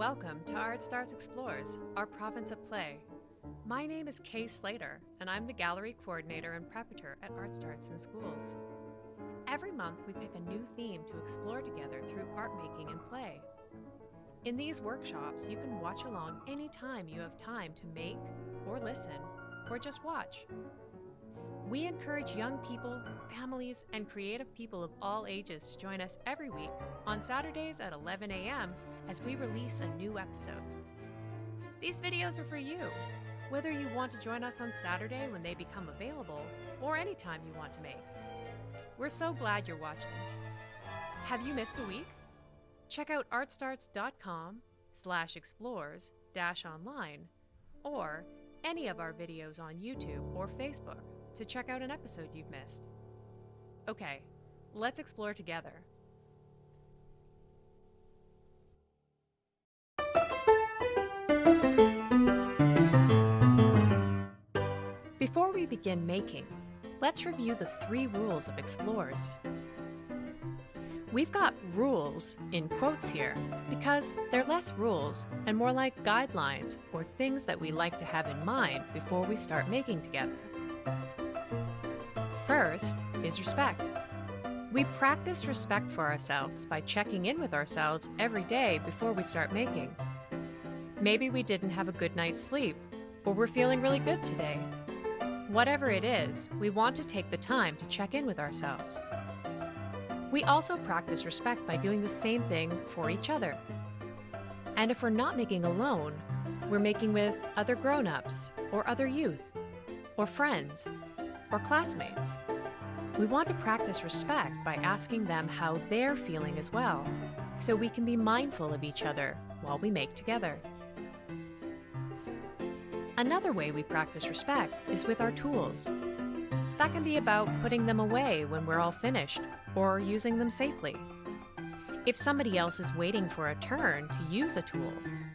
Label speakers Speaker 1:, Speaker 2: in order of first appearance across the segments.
Speaker 1: Welcome to Art Starts Explores, our province of play. My name is Kay Slater, and I'm the gallery coordinator and preparator at Art Starts in Schools. Every month, we pick a new theme to explore together through art making and play. In these workshops, you can watch along anytime you have time to make, or listen, or just watch. We encourage young people, families, and creative people of all ages to join us every week on Saturdays at 11 a.m. as we release a new episode. These videos are for you, whether you want to join us on Saturday when they become available or anytime you want to make. We're so glad you're watching. Have you missed a week? Check out artstarts.com slash explores dash online or any of our videos on YouTube or Facebook to check out an episode you've missed. Okay, let's explore together. Before we begin making, let's review the three rules of explorers. We've got rules in quotes here because they're less rules and more like guidelines or things that we like to have in mind before we start making together. First is respect. We practice respect for ourselves by checking in with ourselves every day before we start making. Maybe we didn't have a good night's sleep, or we're feeling really good today. Whatever it is, we want to take the time to check in with ourselves. We also practice respect by doing the same thing for each other. And if we're not making alone, we're making with other grown ups, or other youth, or friends, or classmates. We want to practice respect by asking them how they're feeling as well, so we can be mindful of each other while we make together. Another way we practice respect is with our tools. That can be about putting them away when we're all finished, or using them safely. If somebody else is waiting for a turn to use a tool,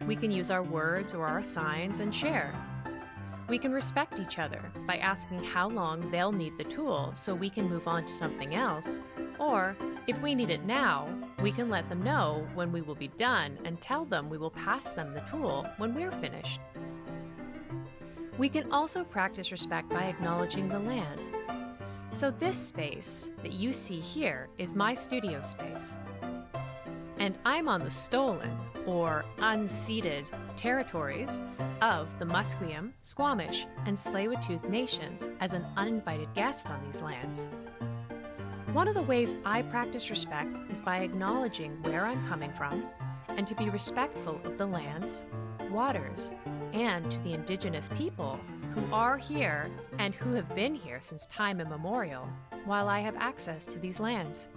Speaker 1: we can use our words or our signs and share. We can respect each other by asking how long they'll need the tool so we can move on to something else. Or, if we need it now, we can let them know when we will be done and tell them we will pass them the tool when we're finished. We can also practice respect by acknowledging the land. So this space that you see here is my studio space. And I'm on the stolen, or unceded, territories of the Musqueam, Squamish, and Tsleil-Waututh nations as an uninvited guest on these lands. One of the ways I practice respect is by acknowledging where I'm coming from and to be respectful of the lands, waters, and to the indigenous people who are here and who have been here since time immemorial while I have access to these lands.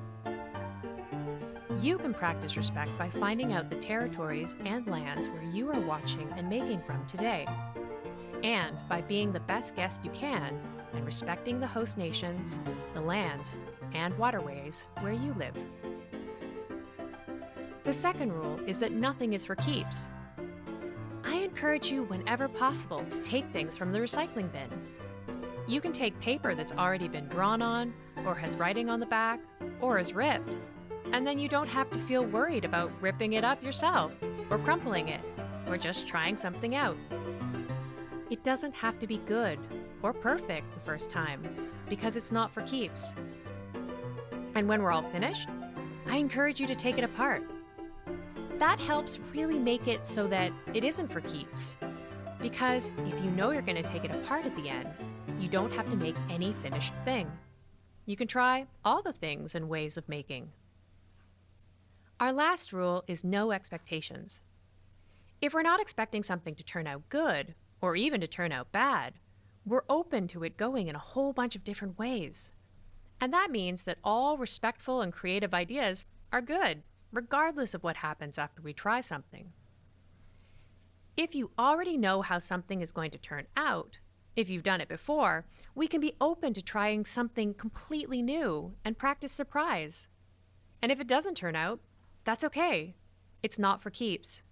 Speaker 1: You can practice respect by finding out the territories and lands where you are watching and making from today, and by being the best guest you can and respecting the host nations, the lands, and waterways where you live. The second rule is that nothing is for keeps. I encourage you whenever possible to take things from the recycling bin. You can take paper that's already been drawn on, or has writing on the back, or is ripped, and then you don't have to feel worried about ripping it up yourself, or crumpling it, or just trying something out. It doesn't have to be good or perfect the first time, because it's not for keeps. And when we're all finished, I encourage you to take it apart. That helps really make it so that it isn't for keeps. Because if you know you're going to take it apart at the end, you don't have to make any finished thing. You can try all the things and ways of making. Our last rule is no expectations. If we're not expecting something to turn out good, or even to turn out bad, we're open to it going in a whole bunch of different ways. And that means that all respectful and creative ideas are good, regardless of what happens after we try something. If you already know how something is going to turn out, if you've done it before, we can be open to trying something completely new and practice surprise. And if it doesn't turn out, that's okay. It's not for keeps.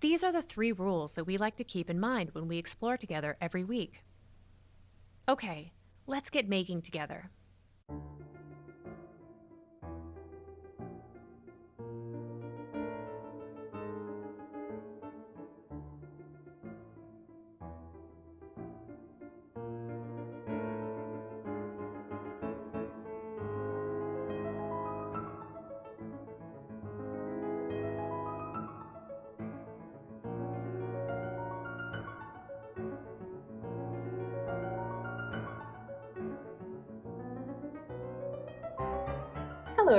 Speaker 1: These are the three rules that we like to keep in mind when we explore together every week. Okay, let's get making together.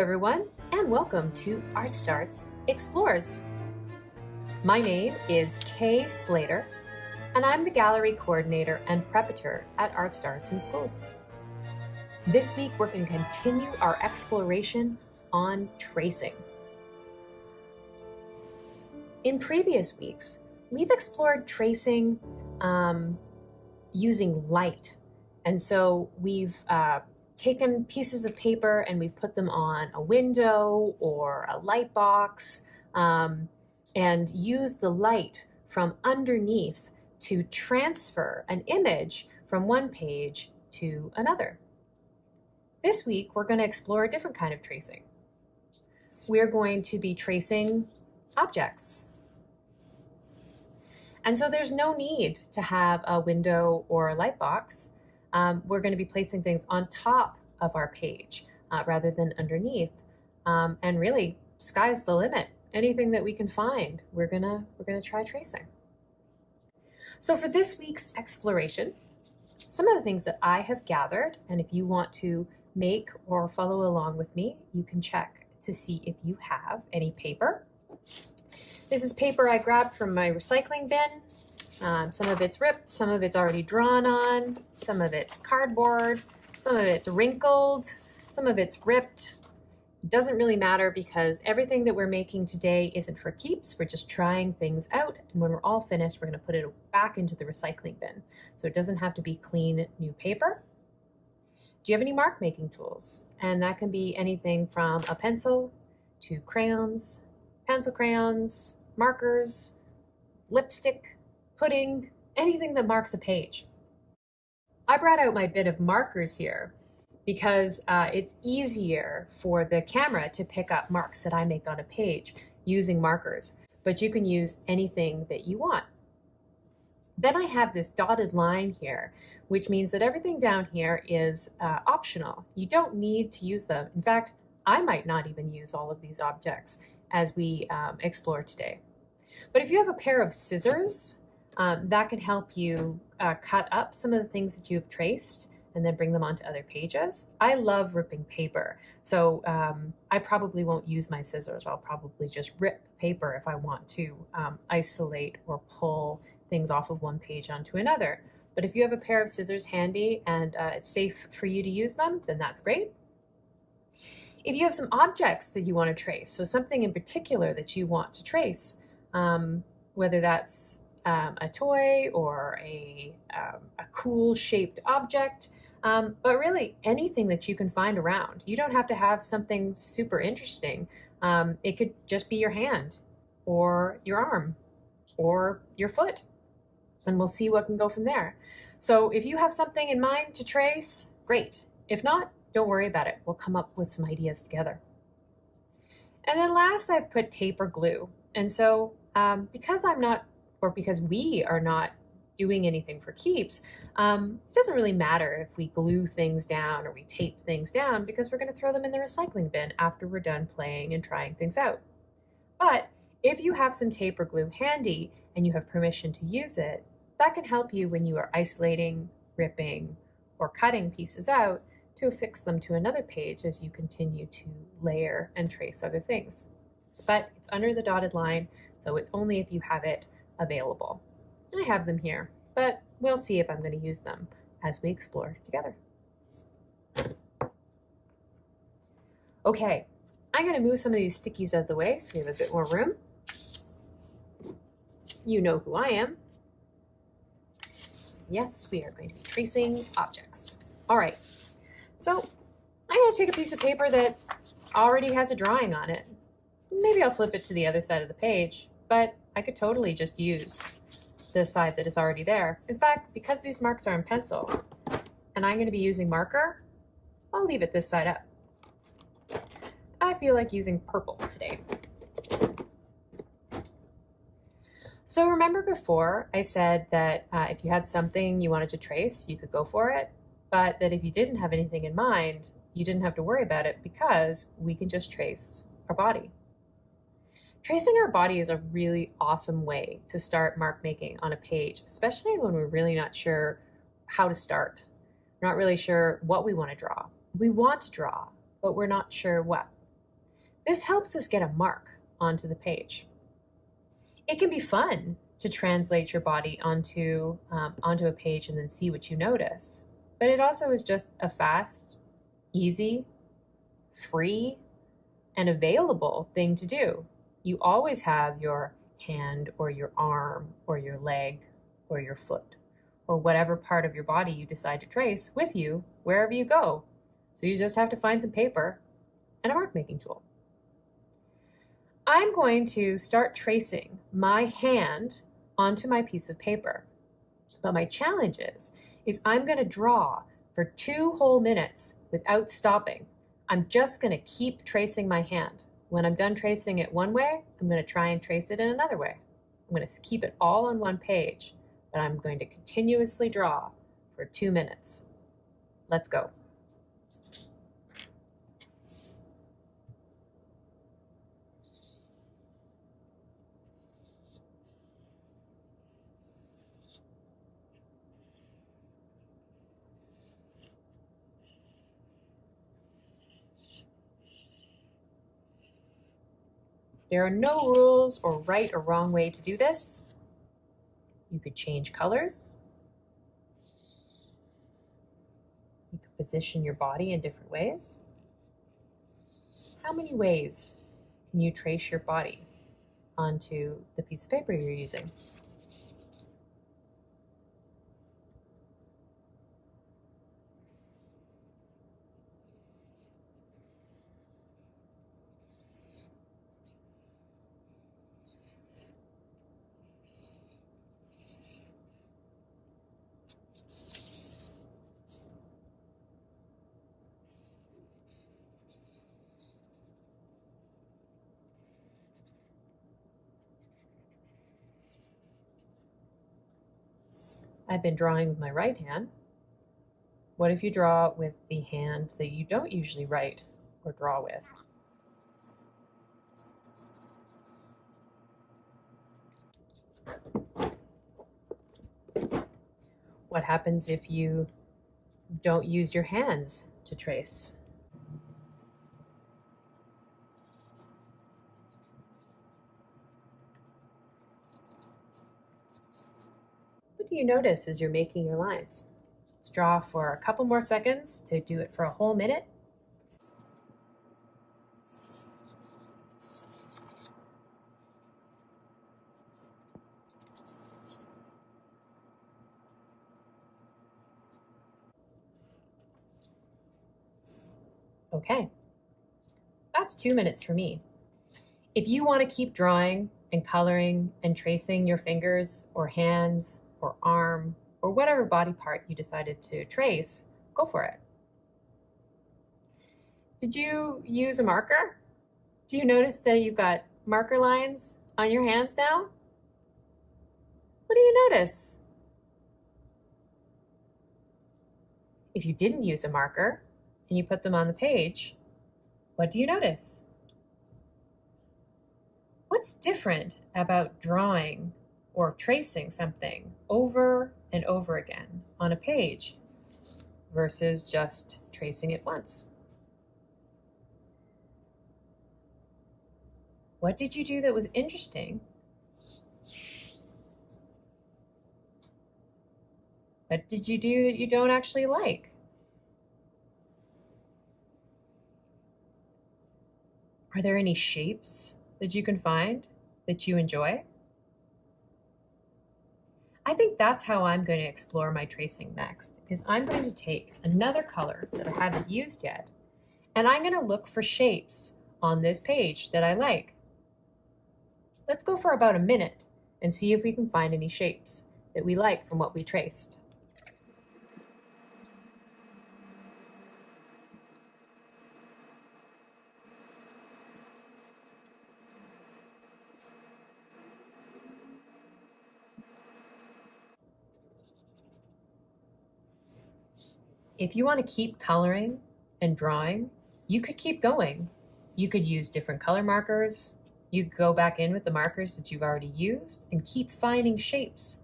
Speaker 1: Everyone and welcome to Art Starts Explores. My name is Kay Slater and I'm the gallery coordinator and preparator at Art Starts in Schools. This week we're going to continue our exploration on tracing. In previous weeks, we've explored tracing um, using light. And so we've uh, taken pieces of paper and we've put them on a window or a light box um, and used the light from underneath to transfer an image from one page to another. This week, we're going to explore a different kind of tracing. We're going to be tracing objects. And so there's no need to have a window or a light box um, we're going to be placing things on top of our page uh, rather than underneath. Um, and really, sky's the limit. Anything that we can find, we're gonna we're gonna try tracing. So for this week's exploration, some of the things that I have gathered, and if you want to make or follow along with me, you can check to see if you have any paper. This is paper I grabbed from my recycling bin. Um, some of it's ripped, some of it's already drawn on, some of it's cardboard, some of it's wrinkled, some of it's ripped. It doesn't really matter because everything that we're making today isn't for keeps. We're just trying things out. And when we're all finished, we're going to put it back into the recycling bin. So it doesn't have to be clean new paper. Do you have any mark making tools? And that can be anything from a pencil to crayons, pencil crayons, markers, lipstick, pudding, anything that marks a page. I brought out my bit of markers here because uh, it's easier for the camera to pick up marks that I make on a page using markers, but you can use anything that you want. Then I have this dotted line here, which means that everything down here is uh, optional. You don't need to use them. In fact, I might not even use all of these objects as we um, explore today. But if you have a pair of scissors, um, that can help you uh, cut up some of the things that you've traced and then bring them onto other pages. I love ripping paper, so um, I probably won't use my scissors. I'll probably just rip paper if I want to um, isolate or pull things off of one page onto another. But if you have a pair of scissors handy and uh, it's safe for you to use them, then that's great. If you have some objects that you want to trace, so something in particular that you want to trace, um, whether that's um, a toy or a, um, a cool shaped object, um, but really anything that you can find around. You don't have to have something super interesting. Um, it could just be your hand or your arm or your foot, and we'll see what can go from there. So if you have something in mind to trace, great. If not, don't worry about it. We'll come up with some ideas together. And then last, I've put tape or glue. And so um, because I'm not or because we are not doing anything for keeps, um, it doesn't really matter if we glue things down or we tape things down because we're going to throw them in the recycling bin after we're done playing and trying things out. But if you have some tape or glue handy and you have permission to use it, that can help you when you are isolating, ripping, or cutting pieces out to affix them to another page as you continue to layer and trace other things. But it's under the dotted line, so it's only if you have it available. I have them here, but we'll see if I'm going to use them as we explore together. Okay, I'm going to move some of these stickies out of the way so we have a bit more room. You know who I am. Yes, we are going to be tracing objects. All right, so I'm going to take a piece of paper that already has a drawing on it. Maybe I'll flip it to the other side of the page, but I could totally just use the side that is already there. In fact, because these marks are in pencil and I'm going to be using marker, I'll leave it this side up. I feel like using purple today. So remember before I said that uh, if you had something you wanted to trace, you could go for it, but that if you didn't have anything in mind, you didn't have to worry about it because we can just trace our body. Tracing our body is a really awesome way to start mark making on a page, especially when we're really not sure how to start. We're not really sure what we want to draw. We want to draw, but we're not sure what. This helps us get a mark onto the page. It can be fun to translate your body onto, um, onto a page and then see what you notice. But it also is just a fast, easy, free, and available thing to do. You always have your hand or your arm or your leg or your foot or whatever part of your body you decide to trace with you wherever you go. So you just have to find some paper and a mark making tool. I'm going to start tracing my hand onto my piece of paper. But my challenge is, is I'm going to draw for two whole minutes without stopping. I'm just going to keep tracing my hand. When I'm done tracing it one way, I'm going to try and trace it in another way. I'm going to keep it all on one page, but I'm going to continuously draw for two minutes. Let's go. There are no rules or right or wrong way to do this. You could change colors. You could position your body in different ways. How many ways can you trace your body onto the piece of paper you're using? I've been drawing with my right hand. What if you draw with the hand that you don't usually write or draw with? What happens if you don't use your hands to trace? You notice as you're making your lines? Let's draw for a couple more seconds to do it for a whole minute. Okay, that's two minutes for me. If you want to keep drawing and coloring and tracing your fingers or hands or arm or whatever body part you decided to trace, go for it. Did you use a marker? Do you notice that you've got marker lines on your hands now? What do you notice? If you didn't use a marker and you put them on the page, what do you notice? What's different about drawing or tracing something over and over again on a page versus just tracing it once. What did you do that was interesting? What did you do that you don't actually like? Are there any shapes that you can find that you enjoy? I think that's how I'm going to explore my tracing next, is I'm going to take another color that I haven't used yet, and I'm going to look for shapes on this page that I like. Let's go for about a minute and see if we can find any shapes that we like from what we traced. If you want to keep coloring and drawing, you could keep going. You could use different color markers. You could go back in with the markers that you've already used and keep finding shapes.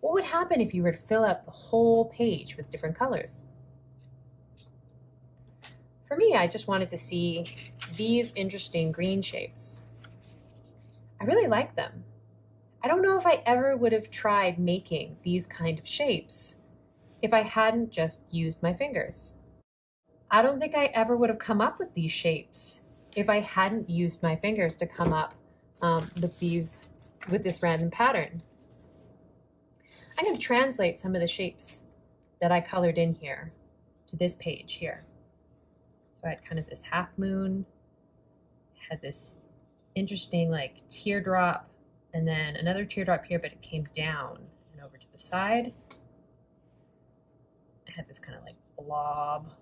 Speaker 1: What would happen if you were to fill up the whole page with different colors? For me, I just wanted to see these interesting green shapes. I really like them. I don't know if I ever would have tried making these kind of shapes if I hadn't just used my fingers. I don't think I ever would have come up with these shapes if I hadn't used my fingers to come up um, with these, with this random pattern. I'm going to translate some of the shapes that I colored in here to this page here. So I had kind of this half moon, had this interesting like teardrop, and then another teardrop here, but it came down and over to the side. Had this kind of like blob.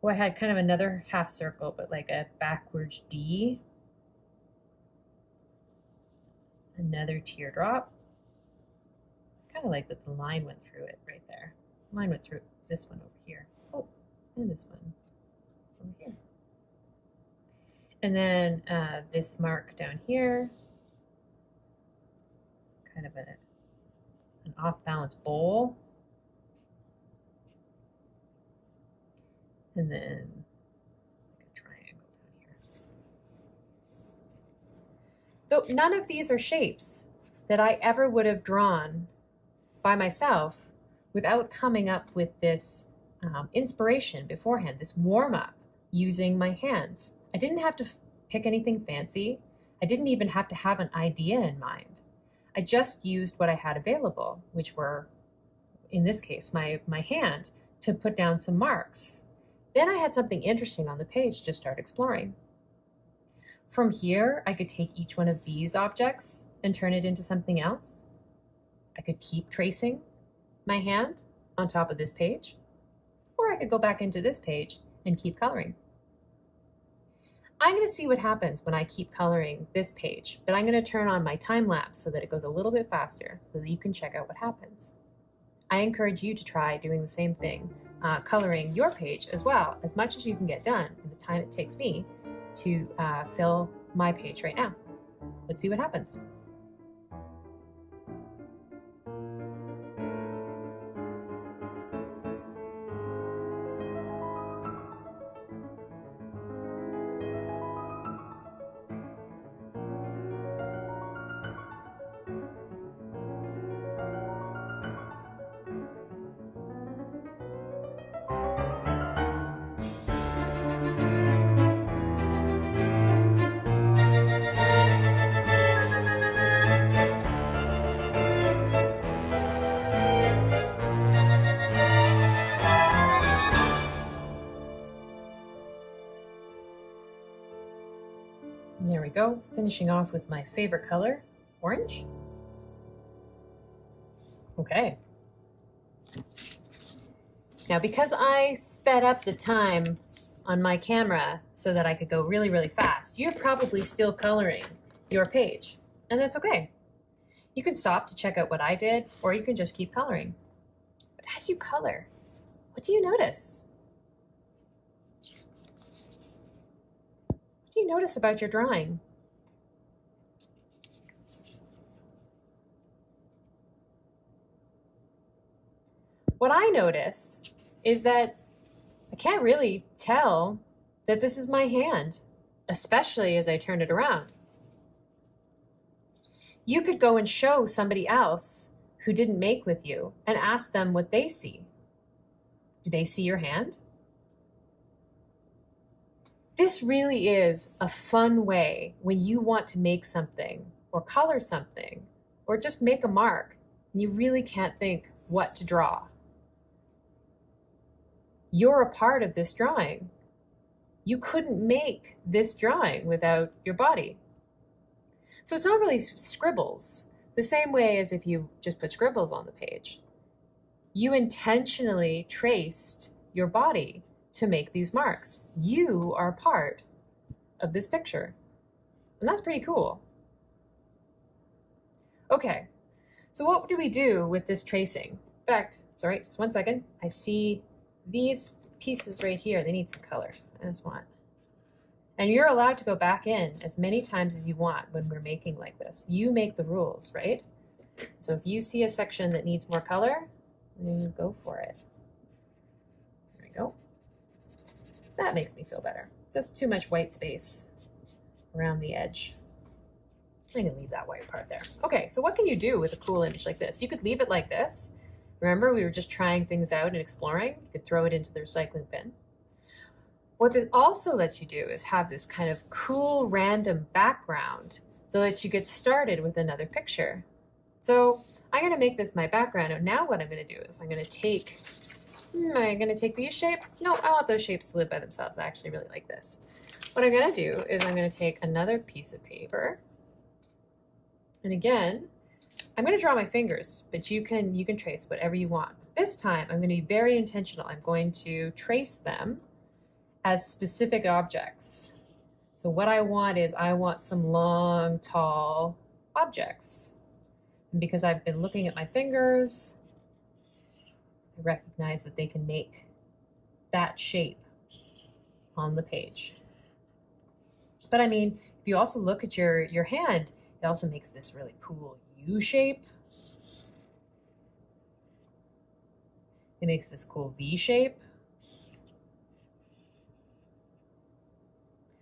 Speaker 1: Well, I had kind of another half circle, but like a backwards D. Another teardrop. Kind of like that the line went through it right there. line went through this one over here. Oh, and this one over here. And then uh, this mark down here, kind of a, an off balance bowl. And then like a triangle down here. Though none of these are shapes that I ever would have drawn by myself without coming up with this um, inspiration beforehand, this warm up using my hands. I didn't have to pick anything fancy. I didn't even have to have an idea in mind. I just used what I had available, which were, in this case, my, my hand, to put down some marks. Then I had something interesting on the page to start exploring. From here, I could take each one of these objects and turn it into something else. I could keep tracing my hand on top of this page, or I could go back into this page and keep coloring. I'm going to see what happens when I keep coloring this page, but I'm going to turn on my time lapse so that it goes a little bit faster so that you can check out what happens. I encourage you to try doing the same thing, uh, coloring your page as well, as much as you can get done in the time it takes me to uh, fill my page right now. Let's see what happens. Finishing off with my favorite color, orange. Okay. Now, because I sped up the time on my camera so that I could go really, really fast, you're probably still coloring your page, and that's okay. You can stop to check out what I did, or you can just keep coloring. But as you color, what do you notice? What do you notice about your drawing? What I notice is that I can't really tell that this is my hand, especially as I turn it around. You could go and show somebody else who didn't make with you and ask them what they see. Do they see your hand? This really is a fun way when you want to make something or color something or just make a mark and you really can't think what to draw you're a part of this drawing. You couldn't make this drawing without your body. So it's not really scribbles, the same way as if you just put scribbles on the page. You intentionally traced your body to make these marks. You are part of this picture. And that's pretty cool. Okay, so what do we do with this tracing? In fact, sorry, just one second. I see these pieces right here, they need some color. I just want. And you're allowed to go back in as many times as you want when we're making like this. You make the rules, right? So if you see a section that needs more color, and go for it. There we go. That makes me feel better. Just too much white space around the edge. I'm gonna leave that white part there. Okay, so what can you do with a cool image like this? You could leave it like this. Remember, we were just trying things out and exploring. You could throw it into the recycling bin. What this also lets you do is have this kind of cool random background that lets you get started with another picture. So I'm going to make this my background. And now what I'm going to do is I'm going to take, hmm, am I going to take these shapes? No, I want those shapes to live by themselves. I actually really like this. What I'm going to do is I'm going to take another piece of paper. And again, I'm going to draw my fingers, but you can, you can trace whatever you want. This time I'm going to be very intentional. I'm going to trace them as specific objects. So what I want is I want some long, tall objects. And because I've been looking at my fingers, I recognize that they can make that shape on the page. But I mean, if you also look at your, your hand, it also makes this really cool U shape. It makes this cool V shape.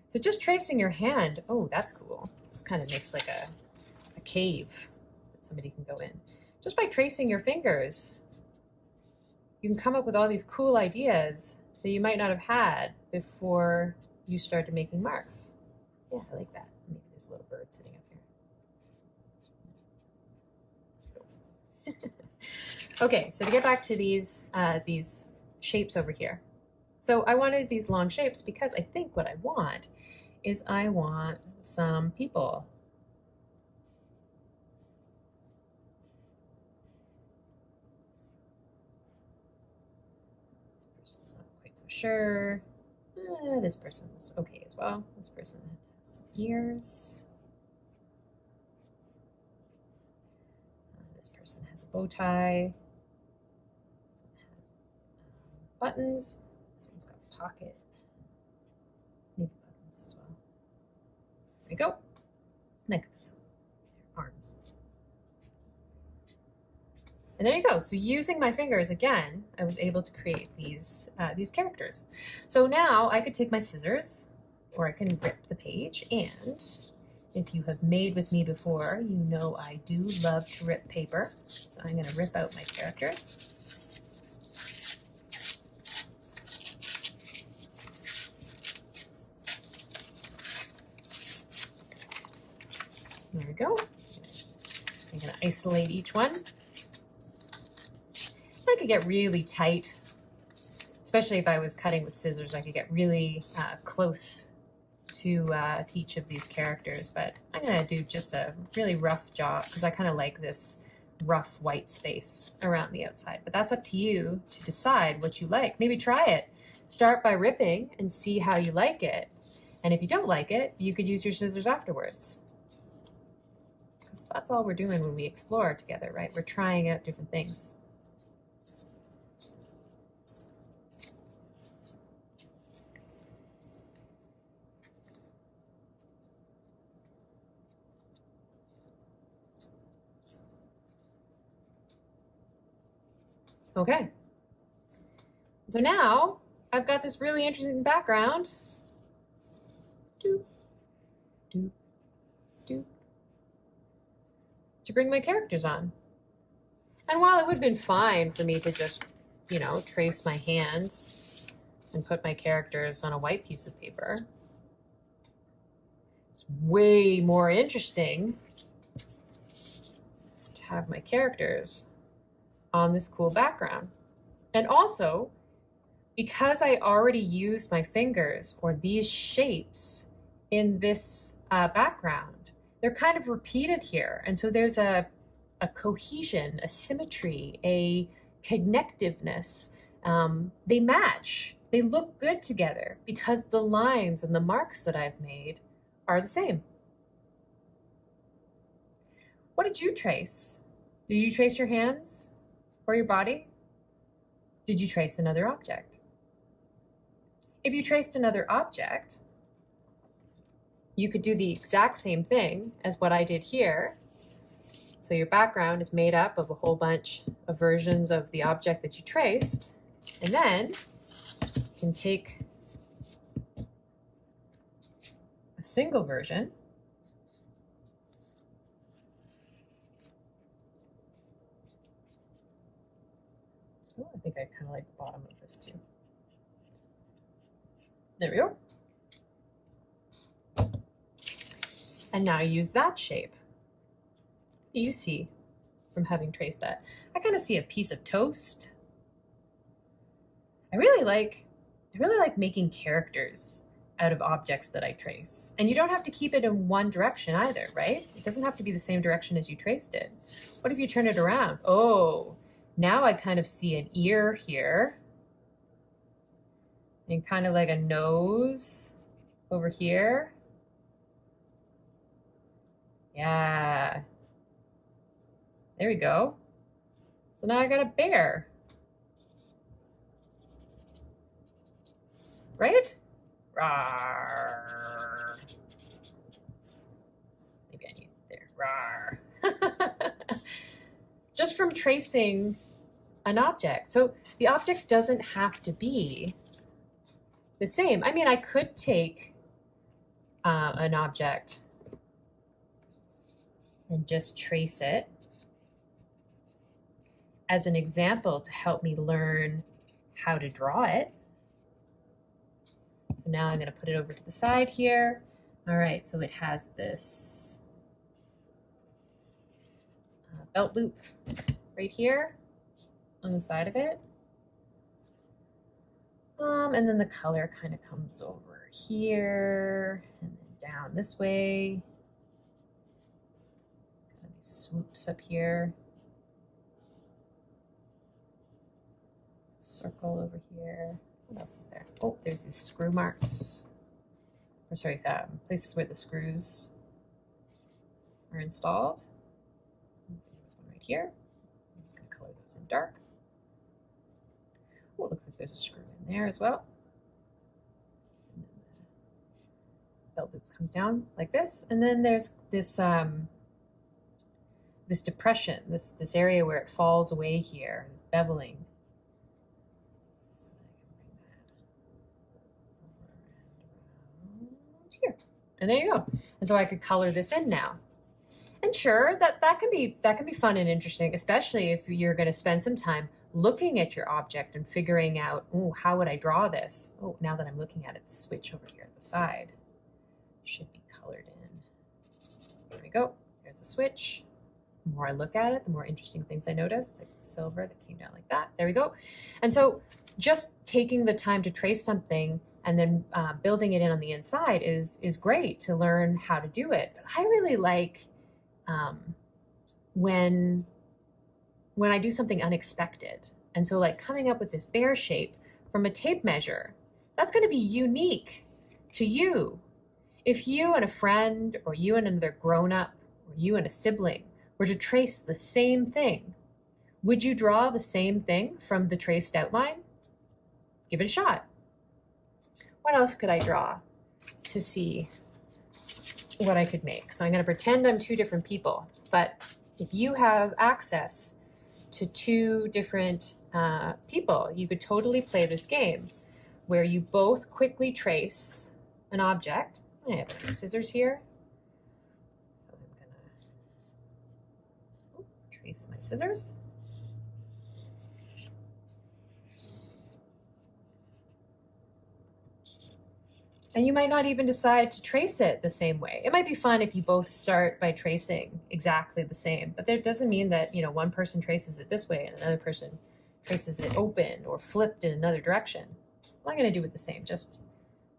Speaker 1: So just tracing your hand, oh, that's cool. This kind of makes like a, a cave that somebody can go in. Just by tracing your fingers, you can come up with all these cool ideas that you might not have had before you started making marks. Yeah, I like that. Maybe there's a little bird sitting up here. Okay, so to get back to these, uh, these shapes over here. So I wanted these long shapes because I think what I want is I want some people. This person's not quite so sure. Uh, this person's okay as well. This person has ears. Uh, this person has a bow tie. This one has um, buttons. This one's got pocket. There we go. It's arms. And there you go. So using my fingers again, I was able to create these uh, these characters. So now I could take my scissors, or I can rip the page. And if you have made with me before, you know I do love to rip paper. So I'm going to rip out my characters. There we go. I'm going to isolate each one. I could get really tight, especially if I was cutting with scissors. I could get really uh, close to, uh, each of these characters, but I'm going to do just a really rough job because I kind of like this rough white space around the outside. But that's up to you to decide what you like. Maybe try it. Start by ripping and see how you like it. And if you don't like it, you could use your scissors afterwards because that's all we're doing when we explore together, right? We're trying out different things. Okay. So now I've got this really interesting background. Doop, doop, doop to bring my characters on. And while it would have been fine for me to just, you know, trace my hand and put my characters on a white piece of paper, it's way more interesting to have my characters on this cool background. And also, because I already used my fingers or these shapes in this uh, background, they're kind of repeated here. And so there's a, a cohesion, a symmetry, a connectiveness. Um, they match. They look good together because the lines and the marks that I've made are the same. What did you trace? Did you trace your hands or your body? Did you trace another object? If you traced another object, you could do the exact same thing as what I did here. So your background is made up of a whole bunch of versions of the object that you traced, and then you can take a single version think I kind of like the bottom of this too. There we go. And now use that shape. You see from having traced that. I kind of see a piece of toast. I really like I really like making characters out of objects that I trace. And you don't have to keep it in one direction either, right? It doesn't have to be the same direction as you traced it. What if you turn it around? Oh, now I kind of see an ear here and kind of like a nose over here. Yeah. There we go. So now I got a bear. Right? Rawr. Maybe I need there. Rawr. Just from tracing an object. So the object doesn't have to be the same. I mean, I could take uh, an object and just trace it as an example to help me learn how to draw it. So now I'm going to put it over to the side here. All right, so it has this uh, belt loop right here on the side of it. Um, and then the color kind of comes over here and then down this way. Of swoops up here. Circle over here. What else is there? Oh, there's these screw marks. Or sorry, um, places where the screws are installed. Here. I'm just going to color those in dark. Oh, it looks like there's a screw in there as well. Belt loop comes down like this, and then there's this um, this depression, this this area where it falls away here, this beveling. Here, and there you go. And so I could color this in now. And sure, that that can be that can be fun and interesting, especially if you're going to spend some time looking at your object and figuring out, oh, how would I draw this? Oh, now that I'm looking at it, the switch over here at the side should be colored in. There we go. There's the switch. The more I look at it, the more interesting things I notice, like the silver that came down like that. There we go. And so just taking the time to trace something and then uh, building it in on the inside is is great to learn how to do it. But I really like um, when when I do something unexpected. And so like coming up with this bear shape from a tape measure, that's going to be unique to you. If you and a friend or you and another grown up or you and a sibling were to trace the same thing, would you draw the same thing from the traced outline? Give it a shot. What else could I draw to see what I could make? So I'm going to pretend I'm two different people, but if you have access to two different uh, people. You could totally play this game where you both quickly trace an object. I have scissors here. So I'm gonna trace my scissors. And you might not even decide to trace it the same way. It might be fun if you both start by tracing exactly the same, but that doesn't mean that, you know, one person traces it this way and another person traces it open or flipped in another direction. I'm going to do it the same, just,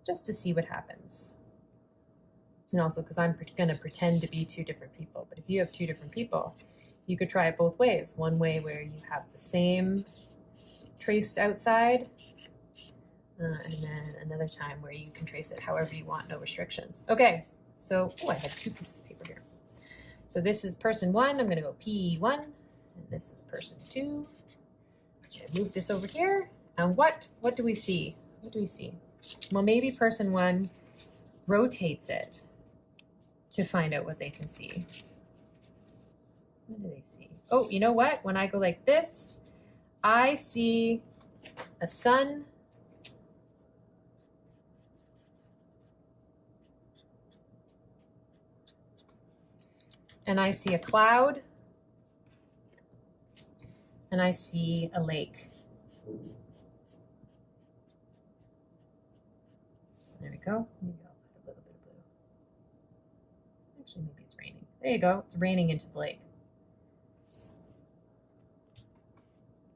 Speaker 1: just to see what happens. And also because I'm going to pretend to be two different people. But if you have two different people, you could try it both ways. One way where you have the same traced outside uh, and then another time where you can trace it however you want, no restrictions. Okay, so, oh, I have two pieces of paper here. So this is person one, I'm gonna go P1, and this is person two. I move this over here, and what, what do we see? What do we see? Well, maybe person one rotates it to find out what they can see. What do they see? Oh, you know what? When I go like this, I see a sun. And I see a cloud. And I see a lake. There we go. Maybe I'll put a little bit of blue. Actually, maybe it's raining. There you go. It's raining into the lake.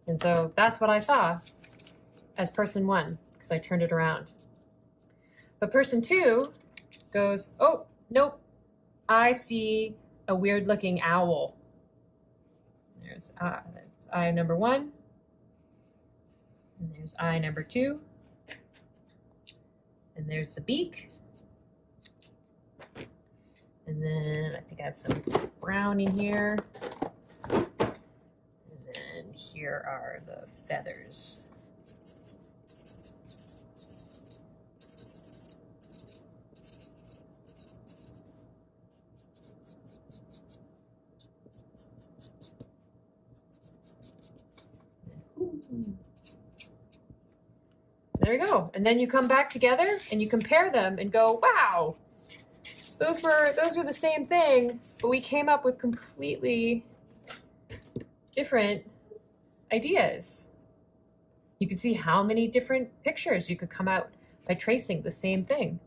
Speaker 1: And so that's what I saw as person one, because I turned it around. But person two goes, oh, nope, I see a weird looking owl. There's, uh, there's eye number one. And there's eye number two. And there's the beak. And then I think I have some brown in here. And then here are the feathers. There you go. And then you come back together and you compare them and go, wow, those were those were the same thing, but we came up with completely different ideas. You can see how many different pictures you could come out by tracing the same thing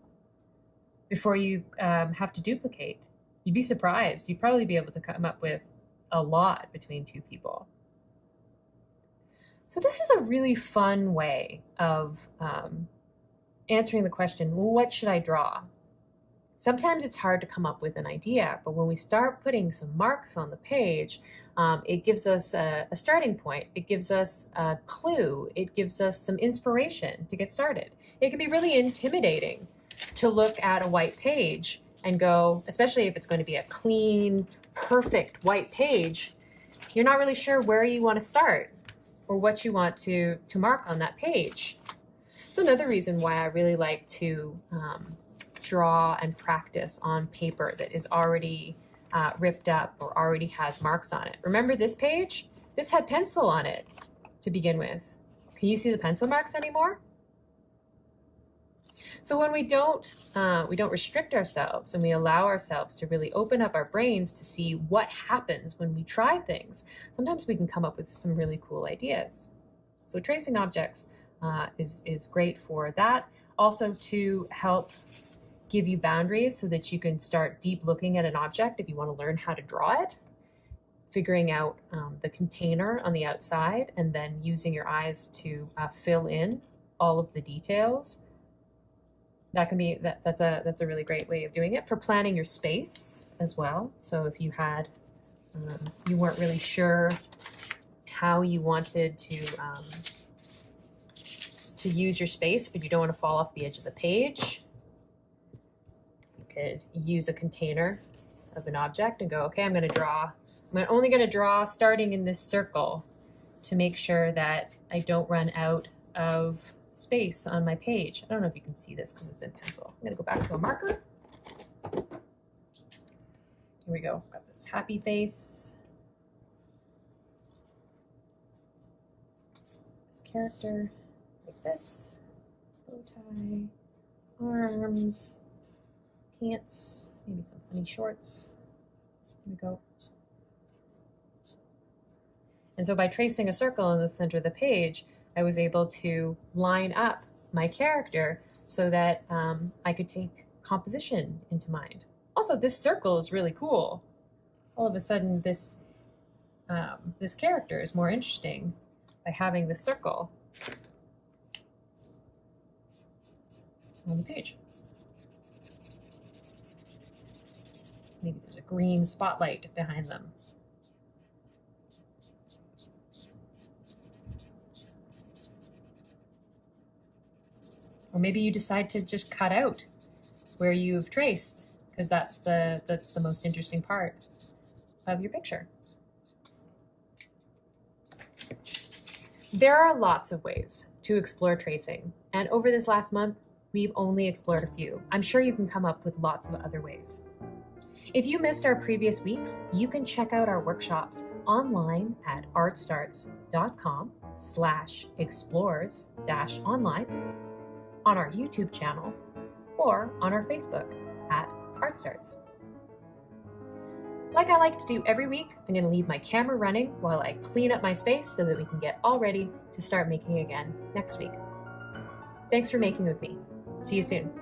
Speaker 1: before you um, have to duplicate. You'd be surprised. You'd probably be able to come up with a lot between two people. So this is a really fun way of um, answering the question, well, what should I draw? Sometimes it's hard to come up with an idea, but when we start putting some marks on the page, um, it gives us a, a, starting point. It gives us a clue. It gives us some inspiration to get started. It can be really intimidating to look at a white page and go, especially if it's going to be a clean, perfect white page, you're not really sure where you want to start or what you want to, to mark on that page. It's another reason why I really like to um, draw and practice on paper that is already uh, ripped up or already has marks on it. Remember this page? This had pencil on it to begin with. Can you see the pencil marks anymore? So when we don't, uh, we don't restrict ourselves and we allow ourselves to really open up our brains to see what happens when we try things, sometimes we can come up with some really cool ideas. So tracing objects uh, is, is great for that. Also to help give you boundaries so that you can start deep looking at an object if you want to learn how to draw it figuring out um, the container on the outside and then using your eyes to uh, fill in all of the details that can be that that's a that's a really great way of doing it for planning your space as well. So if you had um, you weren't really sure how you wanted to um, to use your space but you don't want to fall off the edge of the page you could use a container of an object and go okay I'm going to draw I'm only going to draw starting in this circle to make sure that I don't run out of space on my page. I don't know if you can see this because it's in pencil. I'm going to go back to a marker. Here we go. Got this happy face. This character like this. Bow tie, arms, pants, maybe some funny shorts. Here we go. And so by tracing a circle in the center of the page, I was able to line up my character so that um, I could take composition into mind. Also, this circle is really cool. All of a sudden, this um, this character is more interesting by having the circle on the page. Maybe there's a green spotlight behind them. Or maybe you decide to just cut out where you've traced because that's the, that's the most interesting part of your picture. There are lots of ways to explore tracing, and over this last month, we've only explored a few. I'm sure you can come up with lots of other ways. If you missed our previous weeks, you can check out our workshops online at artstarts.com slash explores dash online, on our YouTube channel, or on our Facebook at ArtStarts. Like I like to do every week, I'm going to leave my camera running while I clean up my space so that we can get all ready to start making again next week. Thanks for making with me. See you soon.